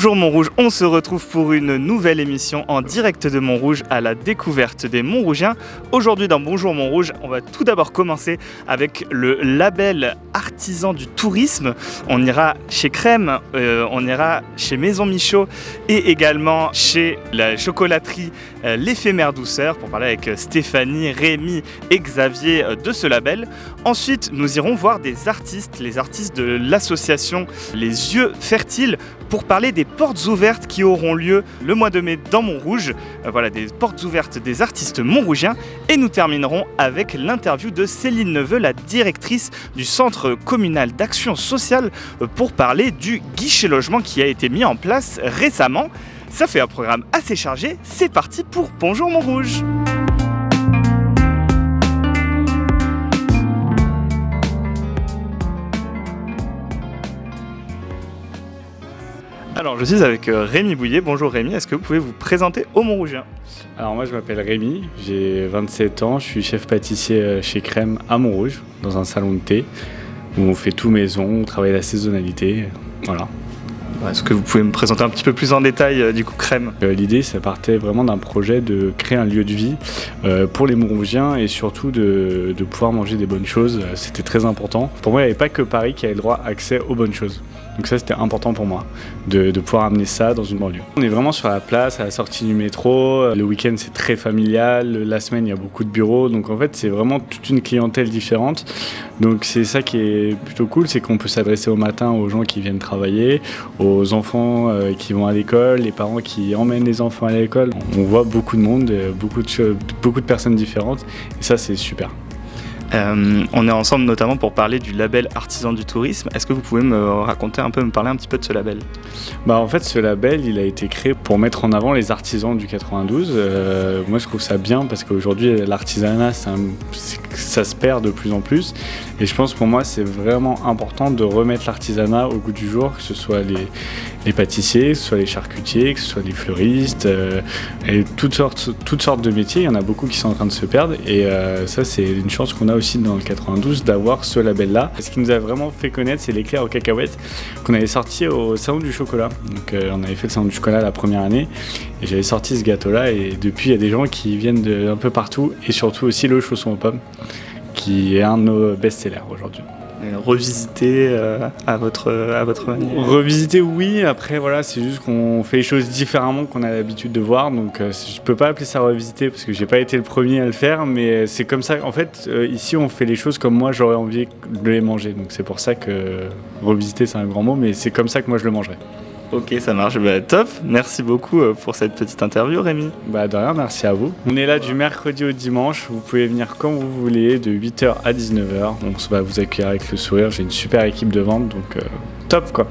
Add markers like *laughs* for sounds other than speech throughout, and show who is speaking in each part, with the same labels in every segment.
Speaker 1: Bonjour Montrouge, on se retrouve pour une nouvelle émission en direct de Montrouge à la découverte des Montrougiens. Aujourd'hui dans Bonjour Montrouge, on va tout d'abord commencer avec le label artisan du tourisme. On ira chez Crème, euh, on ira chez Maison Michaud et également chez la chocolaterie euh, L'éphémère douceur pour parler avec Stéphanie, Rémi et Xavier euh, de ce label. Ensuite, nous irons voir des artistes, les artistes de l'association Les Yeux Fertiles pour parler des portes ouvertes qui auront lieu le mois de mai dans Montrouge. Euh, voilà, des portes ouvertes des artistes montrougiens. Et nous terminerons avec l'interview de Céline Neveu, la directrice du Centre communal d'action sociale, euh, pour parler du guichet logement qui a été mis en place récemment. Ça fait un programme assez chargé. C'est parti pour Bonjour Montrouge. Alors, je suis avec euh, Rémi Bouillet. Bonjour Rémi, est-ce que vous pouvez vous présenter au Montrougien
Speaker 2: Alors moi je m'appelle Rémi, j'ai 27 ans, je suis chef pâtissier euh, chez Crème à Montrouge, dans un salon de thé, où on fait tout maison, on travaille la saisonnalité, voilà.
Speaker 1: Est-ce que vous pouvez me présenter un petit peu plus en détail euh, du coup Crème?
Speaker 2: L'idée ça partait vraiment d'un projet de créer un lieu de vie pour les Montrougiens et surtout de, de pouvoir manger des bonnes choses, c'était très important. Pour moi il n'y avait pas que Paris qui avait le droit accès aux bonnes choses. Donc ça c'était important pour moi, de, pouvoir amener ça dans une banlieue. On est vraiment sur la place, à la sortie du métro, le week-end c'est très familial, la semaine il y a beaucoup de bureaux, donc en fait c'est vraiment toute une clientèle différente. Donc c'est ça qui est plutôt cool, c'est qu'on peut s'adresser au matin aux gens qui viennent travailler, aux enfants euh, qui vont à l'école, les parents qui emmènent les enfants à l'école. On voit beaucoup de monde, beaucoup de, beaucoup de personnes différentes, et ça c'est super.
Speaker 1: Euh, on est ensemble notamment pour parler du label Artisan du Tourisme. Est-ce que vous pouvez me raconter un peu, me parler un petit peu de ce label?
Speaker 2: Bah En fait, ce label, il a été créé pour mettre en avant les artisans du 92. Euh, moi, je trouve ça bien parce qu'aujourd'hui, l'artisanat, ça se perd de plus en plus. Et je pense pour moi, c'est vraiment important de remettre l'artisanat au goût du jour, que ce soit les, pâtissiers, que ce soit les charcutiers, que ce soit les fleuristes, euh, et toutes sortes, toutes sortes de métiers. Il y en a beaucoup qui sont en train de se perdre. Et ça, c'est une chance qu'on a aussi dans le 92 d'avoir ce label-là. Ce qui nous a vraiment fait connaître, c'est l'éclair aux cacahuètes qu'on avait sorti au Salon du Chocolat. Donc euh, on avait fait le Salon du Chocolat la première année et j'avais sorti ce gâteau-là et depuis il y a des gens qui viennent de un peu partout et surtout aussi le chausson aux pommes qui est un de nos best-sellers aujourd'hui
Speaker 1: revisiter euh, à, votre, à votre manière
Speaker 2: Revisiter, oui. Après, voilà, c'est juste qu'on fait les choses différemment qu'on a l'habitude de voir. Donc, euh, je peux pas appeler ça revisiter parce que j'ai pas été le premier à le faire. Mais c'est comme ça. En fait, euh, ici, on fait les choses comme moi, j'aurais envie de les manger. Donc, c'est pour ça que revisiter, c'est un grand mot. Mais c'est comme ça que moi, je le mangerais.
Speaker 1: Ok, ça marche. Bah, top. Merci beaucoup euh, pour cette petite interview, Rémi.
Speaker 2: Bah, de rien, merci à vous. On est là du mercredi au dimanche. Vous pouvez venir quand vous voulez, de 8h à 19h. On va vous accueillir avec le sourire. J'ai une super équipe de vente, donc euh, top quoi.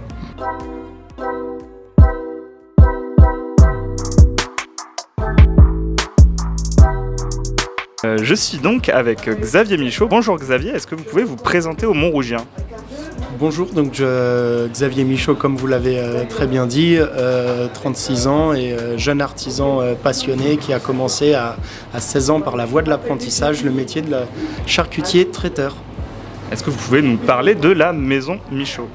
Speaker 1: Euh, je suis donc avec Xavier Michaud. Bonjour Xavier, est-ce que vous pouvez vous présenter au Montrougiens
Speaker 3: Bonjour, donc Xavier Michaud, comme vous l'avez euh, très bien dit, 36 euh, ans et euh, jeune artisan passionné qui a commencé à, à 16 ans par la voie de l'apprentissage le métier de charcutier traiteur.
Speaker 1: Est-ce que vous pouvez nous parler de la maison Michaud?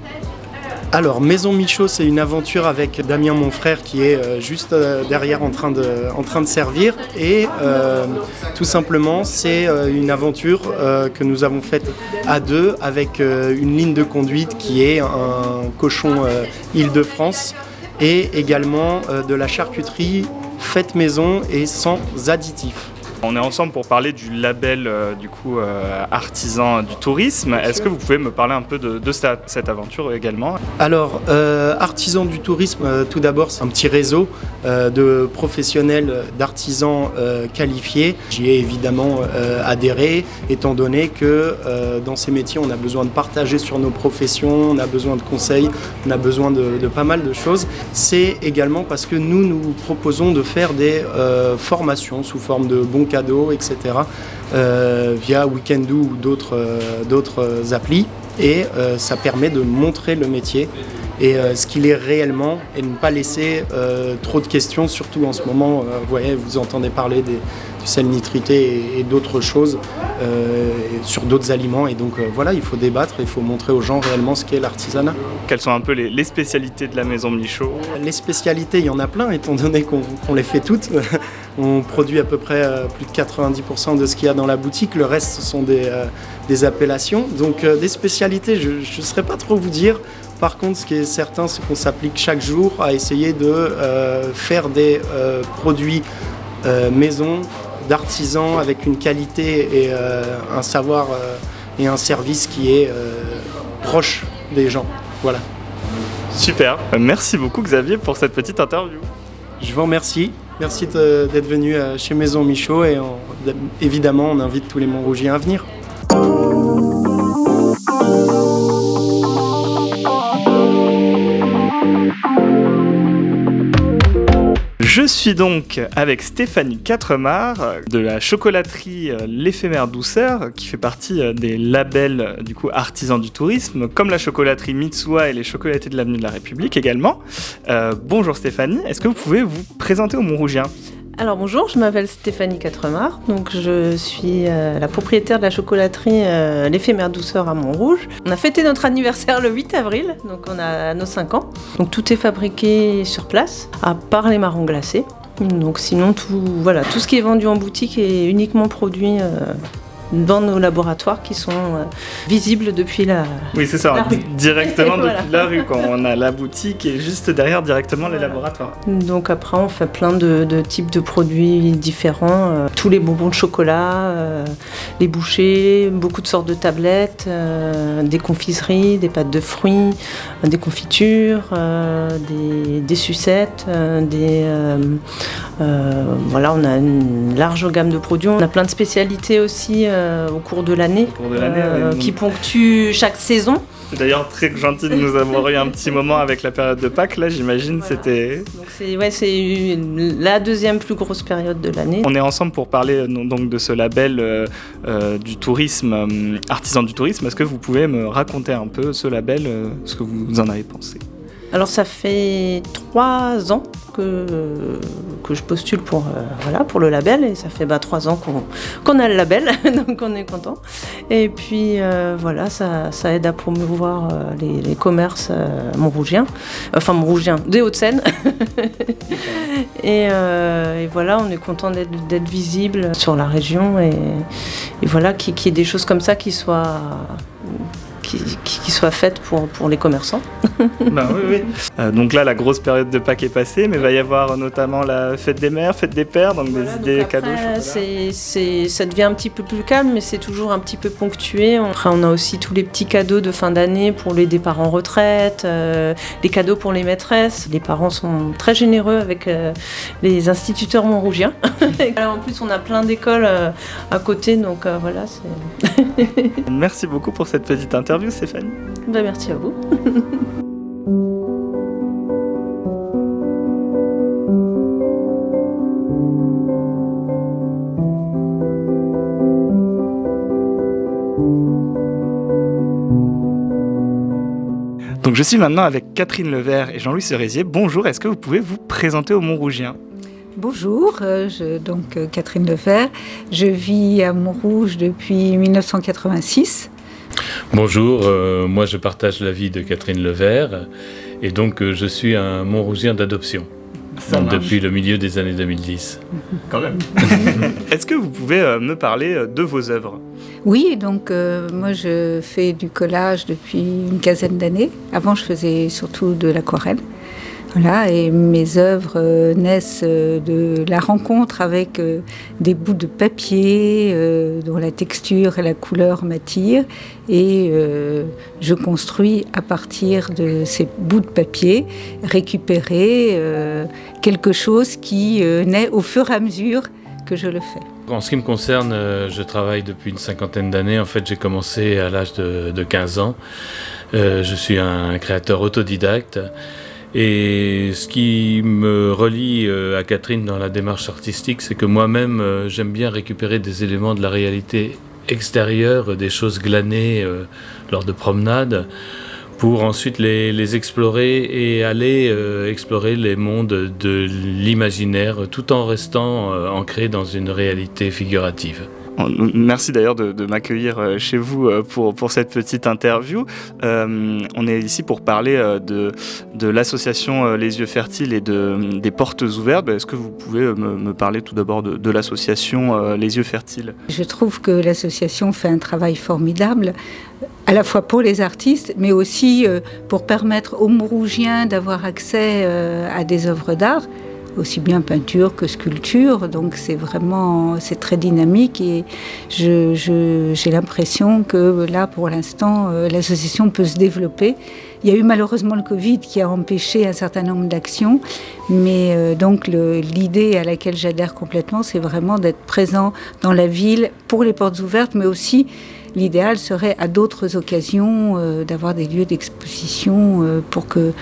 Speaker 3: Alors, Maison Michaud, c'est une aventure avec Damien, mon frère, qui est euh, juste euh, derrière en train de, servir. Et euh, tout simplement, c'est une aventure que nous avons faite à deux avec une ligne de conduite qui est un cochon Île-de-France et également de la charcuterie faite maison et sans additifs.
Speaker 1: On est ensemble pour parler du label euh, du coup euh, artisan du tourisme. Est-ce que vous pouvez me parler un peu de, cette, aventure également?
Speaker 3: Alors, euh, artisan du tourisme, tout d'abord, c'est un petit réseau de professionnels, d'artisans qualifiés. J'y ai évidemment adhéré, étant donné que dans ces métiers, on a besoin de partager sur nos professions, on a besoin de conseils, on a besoin de, de pas mal de choses. C'est également parce que nous, nous proposons de faire des formations sous forme de bons cadeaux, etc. Euh, via Weekendoo ou d'autres euh, applis. Et euh, ça permet de montrer le métier et ce qu'il est réellement et ne pas laisser trop de questions, surtout en ce moment. vous voyez, vous entendez parler des, du sel nitrité et, d'autres choses sur d'autres aliments. Et donc voilà, il faut débattre, il faut montrer aux gens réellement ce qu'est l'artisanat.
Speaker 1: Quelles sont un peu les, les, spécialités de la maison Michaud?
Speaker 3: Les spécialités, il y en a plein, étant donné qu'on les fait toutes. *laughs* On produit à peu près euh, plus de 90% de ce qu'il y a dans la boutique. Le reste, ce sont des, euh, appellations. Donc euh, des spécialités, je ne saurais pas trop vous dire. Par contre, ce qui est certain, c'est qu'on s'applique chaque jour à essayer de faire des produits maison, d'artisans, avec une qualité et un savoir et un service qui est proche des gens. Voilà.
Speaker 1: Super. Merci beaucoup Xavier pour cette petite interview.
Speaker 3: Je vous remercie. Merci d'être venu euh, chez Maison Michaud et évidemment on invite tous les Montrougiens à venir.
Speaker 1: Je suis donc avec Stéphanie Quatremar de la chocolaterie euh, L'éphémère douceur qui fait partie euh, des labels euh, du coup artisans du tourisme comme la chocolaterie Mitsuwa et les chocolatés de l'avenue de la République également. bonjour Stéphanie, est-ce que vous pouvez vous présenter au Montrougiens
Speaker 4: alors bonjour, je m'appelle Stéphanie Quatremar, donc je suis euh, la propriétaire de la chocolaterie euh, L'éphémère douceur à Montrouge. On a fêté notre *laughs* anniversaire le 8 avril, donc on a nos 5 ans. Donc tout est fabriqué sur place, à part les marrons glacés. Donc sinon tout, voilà, tout ce qui est vendu en boutique est uniquement produit euh, dans nos laboratoires qui sont euh, visibles depuis la
Speaker 1: Oui, c'est ça, *laughs* directement depuis la rue. Quand on a la boutique et juste derrière directement les laboratoires.
Speaker 4: Donc après, on fait plein de, types de produits différents. Euh, tous les bonbons de chocolat, euh, les bouchées, beaucoup de sortes de tablettes, des confiseries, des pâtes de fruits, des confitures, des, des, sucettes, des... voilà, on a une large gamme de produits. On a plein de spécialités aussi euh, au cours de l'année, euh, qui ponctue chaque saison.
Speaker 1: C'est d'ailleurs très gentil de nous avoir eu un petit moment avec la période de Pâques, là j'imagine c'était...
Speaker 4: c'est ouais, la deuxième plus grosse période de l'année.
Speaker 1: On est ensemble pour parler euh, donc de ce label du tourisme, artisan du tourisme. Est-ce que vous pouvez me raconter un peu ce label, ce que vous en avez pensé?
Speaker 4: Alors ça fait trois ans que, que je postule pour, euh, voilà, pour le label et ça fait bah, trois ans qu'on a le label, *laughs* donc on est content. Et puis euh, voilà, ça, ça, aide à promouvoir euh, les, commerces montrougiens, enfin montrougiens, des Hauts-de-Seine. *laughs* et, voilà, on est content d'être visible sur la région et, voilà, qu'il y ait des choses comme ça qui soient qui, soit faite pour, pour les commerçants. *laughs*
Speaker 1: ben, oui, oui. Euh, donc là, la grosse période de Pâques est passée, mais il va y avoir notamment la fête des mères, fête des pères, donc des idées cadeaux.
Speaker 4: C'est, c'est, ça devient un petit peu plus calme, mais c'est toujours un petit peu ponctué. Après, on a aussi tous les petits cadeaux de fin d'année pour les départs en retraite, euh, les cadeaux pour les maîtresses. Les parents sont très généreux avec euh, les instituteurs montrougiens. *laughs* en plus, on a plein d'écoles à côté, donc voilà. *laughs*
Speaker 1: Merci beaucoup pour cette petite interview. Stéphanie.
Speaker 4: Bah, merci à vous. *laughs*
Speaker 1: Donc je suis maintenant avec Catherine Levert et Jean-Louis Cerisier. Bonjour, est-ce que vous pouvez vous présenter au Montrougien?
Speaker 5: Bonjour, euh, je, donc euh, Catherine Levert. Je vis à Montrouge depuis 1986.
Speaker 6: Bonjour, euh, moi je partage la vie de Catherine Levert et donc euh, je suis un Montrougien d'adoption depuis le milieu des années 2010. *laughs*
Speaker 1: Quand même. *laughs* Est-ce que vous pouvez euh, me parler de vos œuvres?
Speaker 5: Oui, donc moi je fais du collage depuis une quinzaine d'années. Avant je faisais surtout de l'aquarelle. Voilà, et mes œuvres euh, naissent euh, de la rencontre avec euh, des bouts de papier dont la texture et la couleur m'attirent. Et je construis à partir de ces bouts de papier récupérer quelque chose qui naît au fur et à mesure que je le fais.
Speaker 6: En ce qui me concerne, je travaille depuis une cinquantaine d'années. En fait, j'ai commencé à l'âge de, de, 15 ans. je suis un créateur autodidacte. Et ce qui me relie euh, à Catherine dans la démarche artistique, c'est que moi-même, euh, j'aime bien récupérer des éléments de la réalité extérieure, des choses glanées euh, lors de promenades, pour ensuite les, explorer et aller explorer les mondes de l'imaginaire tout en restant ancré dans une réalité figurative.
Speaker 1: Merci d'ailleurs de, m'accueillir euh, chez vous euh, pour, pour cette petite interview. Euh, on est ici pour parler de, de l'association Les Yeux Fertiles et de, des Portes Ouvertes. Est-ce que vous pouvez me, parler tout d'abord de, de l'association Les Yeux Fertiles?
Speaker 5: Je trouve que l'association fait un travail formidable à la fois pour les artistes, mais aussi pour permettre aux Mourougiens d'avoir accès à des œuvres d'art, aussi bien peinture que sculpture. Donc c'est vraiment c'est très dynamique et j'ai l'impression que là, pour l'instant, euh, l'association peut se développer. Il y a eu malheureusement le Covid qui a empêché un certain nombre d'actions, mais euh, donc l'idée à laquelle j'adhère complètement, c'est vraiment d'être présent dans la ville pour les portes ouvertes, mais aussi l'idéal serait à d'autres occasions euh, d'avoir des lieux d'exposition pour que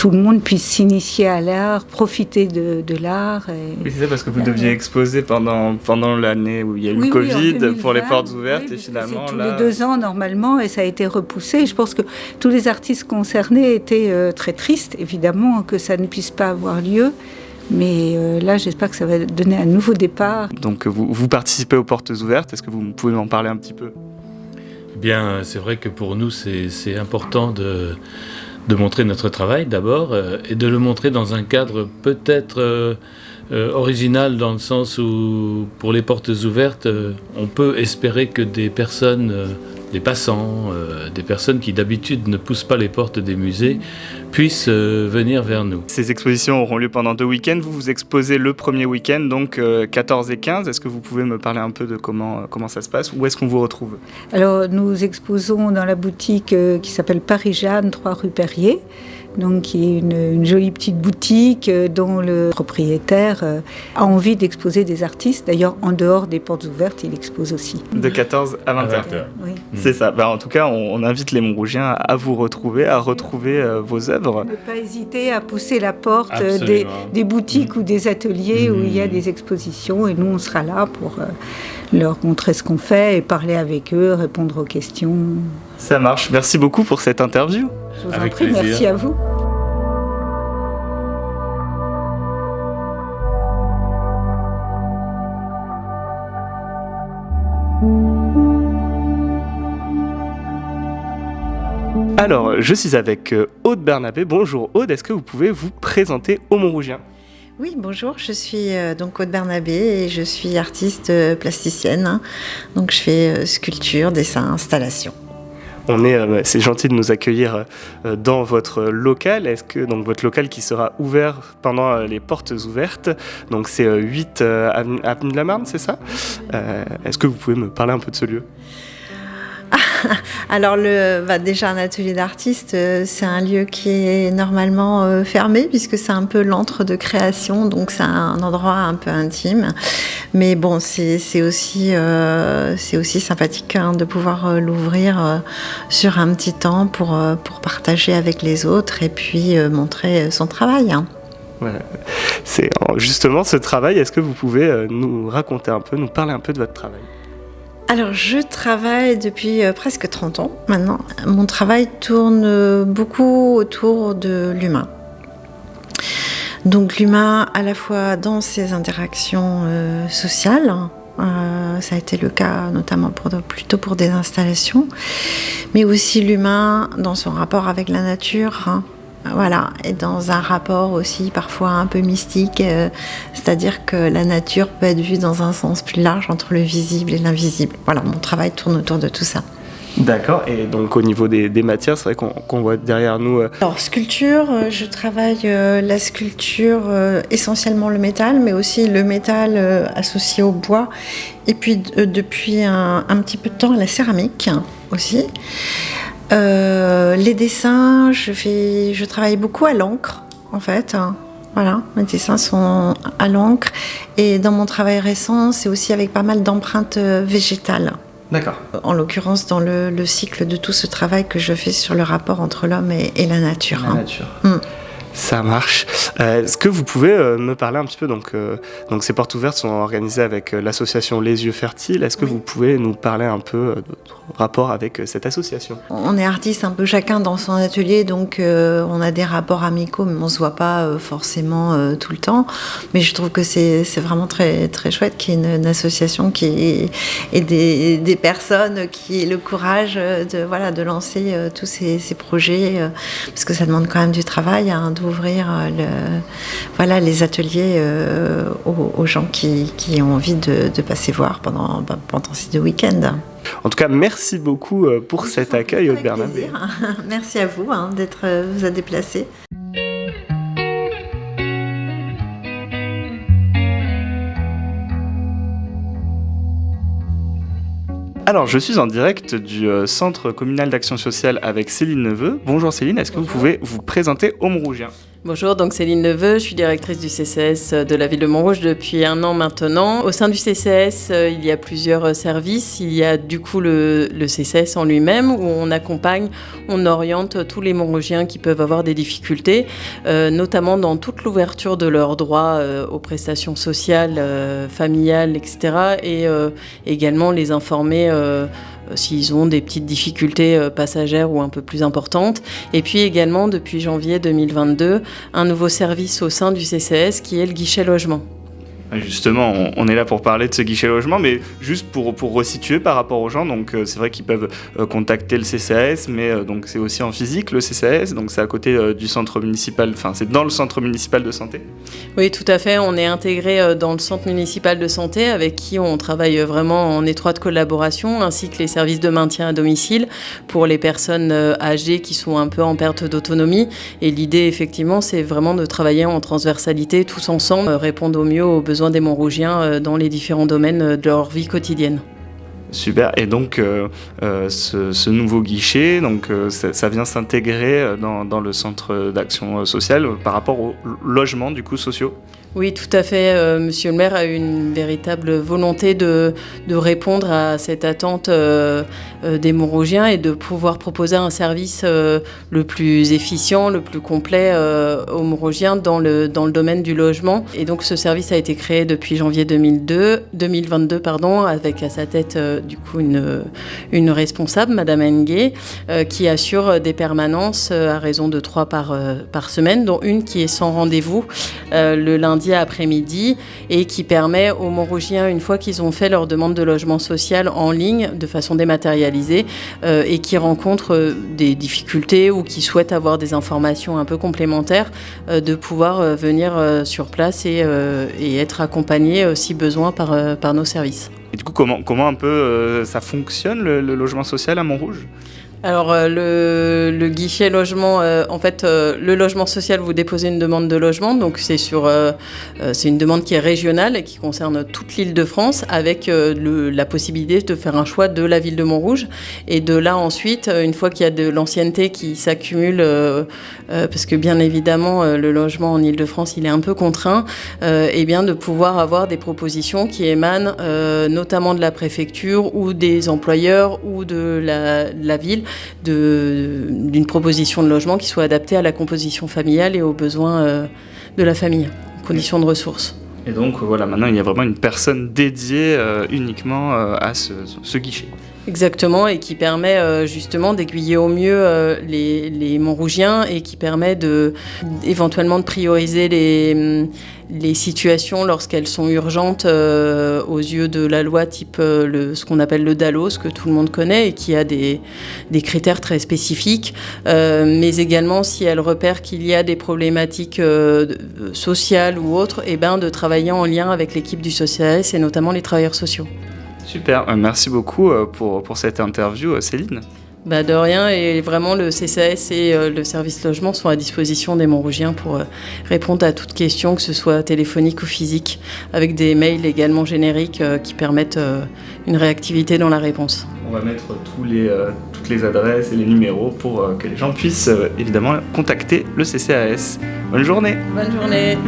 Speaker 5: tout le monde puisse s'initier à l'art, profiter de, de l'art. et-
Speaker 1: Oui, c'est ça, parce que vous deviez exposer pendant, pendant l'année où il y a eu
Speaker 5: Oui,
Speaker 1: le
Speaker 5: oui, en
Speaker 1: Covid
Speaker 5: 2020,
Speaker 1: pour les portes ouvertes
Speaker 5: oui,
Speaker 1: et finalement
Speaker 5: c'est tous
Speaker 1: là.
Speaker 5: les deux ans normalement et ça a été repoussé. Je pense que tous les artistes concernés étaient euh, très tristes, évidemment, que ça ne puisse pas avoir lieu. Mais euh, là, j'espère que ça va donner un nouveau départ.
Speaker 1: Donc vous, vous participez aux portes ouvertes. Est-ce que vous pouvez m'en parler un petit peu?
Speaker 6: Eh bien, euh, c'est vrai que pour nous, c'est c'est important de, de montrer notre travail d'abord euh, et de le montrer dans un cadre peut-être euh, euh, original dans le sens où, pour les portes ouvertes, on peut espérer que des personnes, des passants, euh, des personnes qui d'habitude ne poussent pas les portes des musées, puissent euh, venir vers nous.
Speaker 1: Ces expositions auront lieu pendant deux week-ends. Vous vous exposez le premier week-end, donc euh, 14 et 15. Est-ce que vous pouvez me parler un peu de comment, euh, comment ça se passe? Où est-ce qu'on vous retrouve?
Speaker 5: Alors, nous exposons dans la boutique euh, qui s'appelle Paris-Jeanne, 3 rue Perrier, donc qui est une, une jolie petite boutique euh, dont le propriétaire euh, a envie d'exposer des artistes. D'ailleurs, en dehors des portes ouvertes, il expose aussi.
Speaker 1: De 14 à 20 heures.
Speaker 5: Oui.
Speaker 1: C'est ça. Bah, en tout cas, on, on invite les Montrougiens à vous retrouver, à retrouver euh, vos œuvres.
Speaker 5: Ne pas hésiter à pousser la porte des, boutiques ou des ateliers où il y a
Speaker 6: Mm.
Speaker 5: des expositions et nous, on sera là pour euh, leur montrer ce qu'on fait et parler avec eux, répondre aux questions.
Speaker 1: Ça marche. Merci beaucoup pour cette interview.
Speaker 5: Je vous
Speaker 6: Avec
Speaker 5: en prie,
Speaker 6: plaisir.
Speaker 5: merci à vous.
Speaker 1: Alors, je suis avec euh, Aude Bernabé. Bonjour Aude, est-ce que vous pouvez vous présenter aux Montrougiens
Speaker 7: Oui, bonjour, je suis euh, donc Aude Bernabé et je suis artiste euh, plasticienne. Donc je fais sculpture, dessin, installation.
Speaker 1: Euh, c'est gentil de nous accueillir euh, dans votre local. Est-ce que donc votre local qui sera ouvert pendant euh, les portes ouvertes, donc c'est euh, 8 euh, avenue, de la Marne, c'est ça? Est-ce que vous pouvez me parler un peu de ce lieu? *laughs*
Speaker 7: Alors le, bah, déjà un atelier d'artiste, euh, c'est un lieu qui est normalement euh, fermé puisque c'est un peu l'antre de création, donc c'est un endroit un peu intime. Mais bon, c'est euh, aussi sympathique hein, de pouvoir l'ouvrir sur un petit temps pour, partager avec les autres et puis montrer son travail. hein.
Speaker 1: C'est justement ce travail. Est-ce que vous pouvez nous raconter un peu, nous parler un peu de votre travail?
Speaker 7: Alors, je travaille depuis euh, presque 30 ans maintenant. Mon travail tourne beaucoup autour de l'humain. Donc, l'humain à la fois dans ses interactions euh, sociales, euh, ça a été le cas notamment plutôt pour des installations, mais aussi l'humain dans son rapport avec la nature. hein. Voilà, et dans un rapport aussi parfois un peu mystique, euh, c'est-à-dire que la nature peut être vue dans un sens plus large entre le visible et l'invisible. Voilà, mon travail tourne autour de tout ça.
Speaker 1: D'accord. Et donc au niveau des, des matières, c'est vrai qu'on voit derrière nous. euh,
Speaker 7: Alors, sculpture, euh, je travaille euh, la sculpture, essentiellement le métal, mais aussi le métal associé au bois, et puis depuis un, un petit peu de temps la céramique aussi. Euh, les dessins, je, fais, je travaille beaucoup à l'encre, en fait. hein. Voilà, mes dessins sont à l'encre. Et dans mon travail récent, c'est aussi avec pas mal d'empreintes euh, végétales.
Speaker 1: D'accord.
Speaker 7: En l'occurrence, dans le, le cycle de tout ce travail que je fais sur le rapport entre l'homme et, et la nature.
Speaker 1: La
Speaker 7: hein.
Speaker 1: nature.
Speaker 7: Mm.
Speaker 1: Ça marche. Euh, Est-ce que vous pouvez euh, me parler un petit peu Donc, euh, donc ces portes ouvertes sont organisées avec l'association Les Yeux Fertiles. Est-ce que
Speaker 7: Oui.
Speaker 1: vous pouvez nous parler un peu de votre rapport avec cette association?
Speaker 7: On est artistes un peu chacun dans son atelier, donc on a des rapports amicaux, mais on se voit pas forcément tout le temps. Mais je trouve que c'est vraiment très, très chouette qu'il y ait une, une association qui et des, des personnes qui aient le courage de, voilà, de lancer tous ces, ces projets, parce que ça demande quand même du travail hein, d'ouvrir euh, le, voilà, les ateliers euh, aux, aux gens qui, qui ont envie de, de passer voir pendant, bah, pendant ces deux week-ends.
Speaker 1: En tout cas, merci beaucoup euh, pour cet accueil, Aude Bernabé. *laughs*
Speaker 7: Merci à vous hein, d'être vous a déplacé.
Speaker 1: Alors, je suis en direct du euh, Centre communal d'action sociale avec Céline Neveu. Bonjour Céline, est-ce que vous pouvez vous présenter au Montrougien
Speaker 8: Bonjour, donc Céline Neveu, je suis directrice du CCS de la ville de Montrouge depuis un an maintenant. Au sein du CCS, euh, il y a plusieurs euh, services. Il y a du coup le, CCS en lui-même où on accompagne, on oriente tous les Montrougiens qui peuvent avoir des difficultés, euh, notamment dans toute l'ouverture de leurs droits euh, aux prestations sociales, euh, familiales, etc. Et euh, également les informer euh, s'ils ont des petites difficultés euh, passagères ou un peu plus importantes. Et puis également, depuis janvier 2022, un nouveau service au sein du CCS qui est le guichet logement.
Speaker 1: Justement, on, est là pour parler de ce guichet logement, mais juste pour, pour resituer par rapport aux gens, donc euh, c'est vrai qu'ils peuvent euh, contacter le CCAS, mais euh, donc c'est aussi en physique le CCAS, donc c'est à côté du centre municipal, enfin c'est dans le centre municipal de santé.
Speaker 8: Oui, tout à fait. On est intégré dans le centre municipal de santé avec qui on travaille vraiment en étroite collaboration, ainsi que les services de maintien à domicile pour les personnes âgées qui sont un peu en perte d'autonomie. Et l'idée, effectivement, c'est vraiment de travailler en transversalité, tous ensemble, répondre au mieux aux besoins des Montrougiens euh, dans les différents domaines euh, de leur vie quotidienne.
Speaker 1: Super, et donc euh, ce, nouveau guichet, donc, ça, vient s'intégrer dans, dans le centre d'action sociale par rapport aux logements du coup sociaux?
Speaker 8: Oui, tout à fait. Euh, Monsieur le maire a une véritable volonté de, répondre à cette attente euh, euh, des Montrougiens et de pouvoir proposer un service le plus efficient, le plus complet aux Montrougiens dans le, dans le domaine du logement. Et donc ce service a été créé depuis janvier 2002, 2022 pardon, avec à sa tête du coup une, une responsable, Madame Engue, euh, qui assure des permanences à raison de trois par, par semaine, dont une qui est sans rendez-vous le lundi après-midi et qui permet aux Montrougiens, une fois qu'ils ont fait leur demande de logement social en ligne de façon dématérialisée euh, et qui rencontrent euh, des difficultés ou qui souhaitent avoir des informations un peu complémentaires, euh, de pouvoir venir sur place et, être accompagnés si besoin par, nos services.
Speaker 1: Et du coup, comment, comment un peu ça fonctionne le, le logement social à Montrouge?
Speaker 8: Alors euh, le, le guichet logement, euh, en fait, euh, le logement social, vous déposez une demande de logement, donc c'est sur, euh, euh, c'est une demande qui est régionale et qui concerne toute l'île de France, avec euh, le- la possibilité de faire un choix de la ville de Montrouge, et de là ensuite, une fois qu'il y a de l'ancienneté qui s'accumule, parce que bien évidemment le logement en Île-de-France il est un peu contraint, et bien de pouvoir avoir des propositions qui émanent notamment de la préfecture ou des employeurs ou de la, la ville de- d'une proposition de logement qui soit adaptée à la composition familiale et aux besoins euh, de la famille, conditions de ressources.
Speaker 1: Et donc voilà, maintenant il y a vraiment une personne dédiée euh, uniquement euh, à ce, ce guichet.
Speaker 8: Exactement, et qui permet euh, justement d'aiguiller au mieux les, les Montrougiens et qui permet de, éventuellement de prioriser les, les situations lorsqu'elles sont urgentes euh, aux yeux de la loi, type euh, ce qu'on appelle le DALO, que tout le monde connaît et qui a des, critères très spécifiques, euh, mais également si elle repère qu'il y a des problématiques sociales ou autres, et ben, de travailler en lien avec l'équipe du SOCIAS et notamment les travailleurs sociaux.
Speaker 1: Super, merci beaucoup pour, pour cette interview Céline.
Speaker 8: Bah de rien, et vraiment le CCAS et euh, le service logement sont à disposition des Montrougiens pour euh, répondre à toutes questions, que ce soit téléphonique ou physique, avec des mails également génériques euh, qui permettent une réactivité dans la réponse.
Speaker 1: On va mettre tous les, toutes les adresses et les numéros pour que les gens puissent évidemment contacter le CCAS. Bonne journée
Speaker 8: Bonne journée